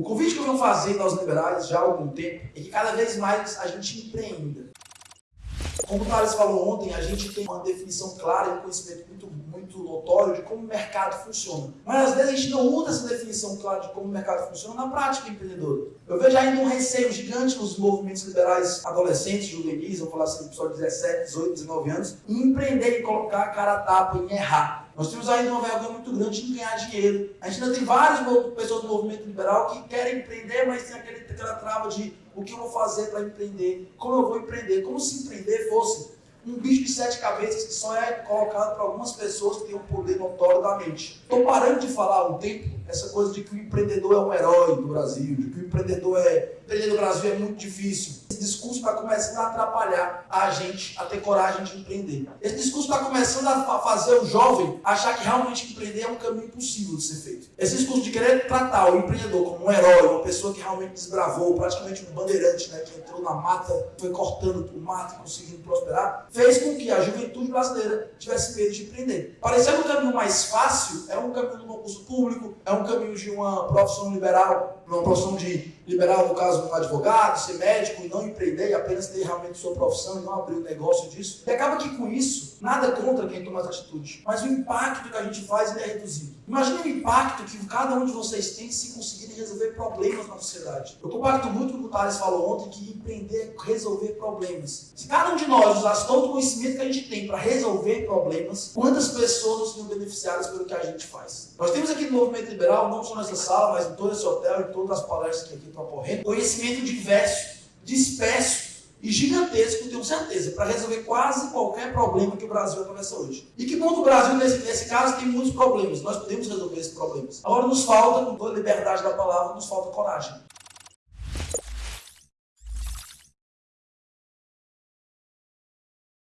O convite que eu venho fazendo aos liberais já há algum tempo é que cada vez mais a gente empreenda. Como o Thales falou ontem, a gente tem uma definição clara e um conhecimento muito, muito notório de como o mercado funciona. Mas às vezes a gente não usa essa definição clara de como o mercado funciona na prática empreendedora. Eu vejo ainda um receio gigante nos movimentos liberais adolescentes, juvenis, vamos falar assim, pessoal de 17, 18, 19 anos, em empreender, em colocar a cara a tapa, em errar. Nós temos ainda uma vergonha muito grande em ganhar dinheiro. A gente ainda tem várias pessoas do movimento liberal que querem empreender, mas tem aquele, aquela trava de o que eu vou fazer para empreender, como eu vou empreender, como se empreender fosse um bicho de sete cabeças que só é colocado para algumas pessoas que têm um poder notório da mente. Estou parando de falar um tempo essa coisa de que o empreendedor é um herói do Brasil, de que o empreendedor é. Empreender no Brasil é muito difícil. Esse discurso está começando a atrapalhar a gente a ter coragem de empreender. Esse discurso está começando a fazer o jovem achar que realmente empreender é um caminho impossível de ser feito. Esse discurso de querer tratar o empreendedor como um herói, uma pessoa que realmente desbravou, praticamente um bandeirante, né, que entrou na mata, foi cortando o mato e conseguindo prosperar, fez com que a juventude brasileira tivesse medo de empreender. Parecendo um caminho mais fácil, é um caminho do concurso público, é um caminho de uma profissão liberal, uma profissão de liberal, no caso, um advogado, ser médico e não empreender, apenas ter realmente sua profissão e não abrir um negócio disso. E acaba que com isso, nada contra quem toma essa atitude, mas o impacto que a gente faz é reduzido. Imagine o impacto que cada um de vocês tem se conseguirem resolver problemas na sociedade. Eu compacto muito com o que o Thales falou ontem, que empreender é resolver problemas. Se cada um de nós usasse todo o conhecimento que a gente tem para resolver problemas, quantas pessoas seriam beneficiadas pelo que a gente faz? Nós temos aqui no Movimento Liberal, não só nessa sala, mas em todo esse hotel, em todas as palestras que aqui estão ocorrendo, conhecimento diverso, disperso, e gigantesco, tenho certeza, para resolver quase qualquer problema que o Brasil atravessa hoje. E que bom que o Brasil, nesse, nesse caso, tem muitos problemas. Nós podemos resolver esses problemas. Agora nos falta, com toda a liberdade da palavra, nos falta coragem.